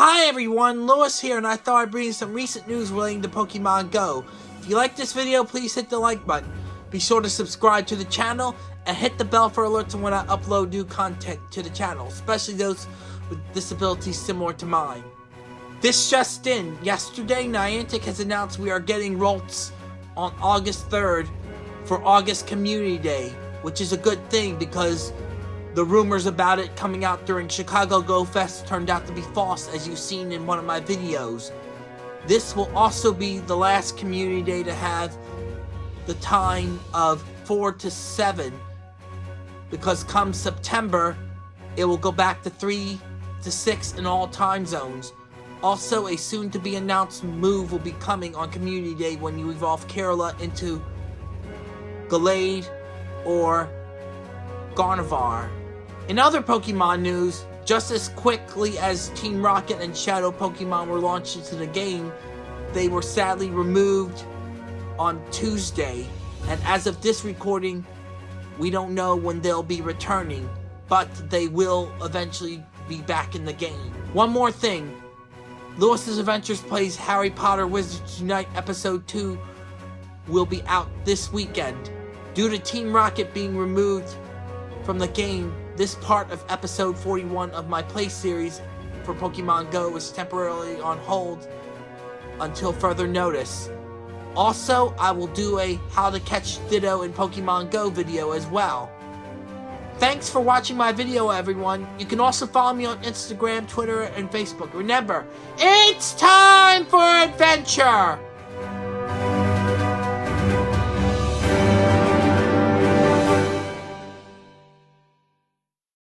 Hi everyone, Lewis here, and I thought I'd bring you some recent news relating to Pokemon Go. If you like this video, please hit the like button. Be sure to subscribe to the channel, and hit the bell for alerts when I upload new content to the channel, especially those with disabilities similar to mine. This just in, yesterday Niantic has announced we are getting Ralts on August 3rd for August Community Day, which is a good thing because the rumors about it coming out during Chicago Go Fest turned out to be false as you've seen in one of my videos. This will also be the last community day to have the time of 4 to 7 because come September it will go back to 3 to 6 in all time zones. Also, a soon to be announced move will be coming on Community Day when you evolve Kirlia into Gallade or Gardevoir. In other Pokemon news, just as quickly as Team Rocket and Shadow Pokemon were launched into the game, they were sadly removed on Tuesday, and as of this recording, we don't know when they'll be returning, but they will eventually be back in the game. One more thing, Lewis's Adventures Plays Harry Potter Wizards Unite Episode 2 will be out this weekend. Due to Team Rocket being removed from the game, this part of episode 41 of my play series for Pokemon Go is temporarily on hold until further notice. Also, I will do a how to catch Ditto in Pokemon Go video as well. Thanks for watching my video, everyone. You can also follow me on Instagram, Twitter, and Facebook. Remember, it's time for adventure!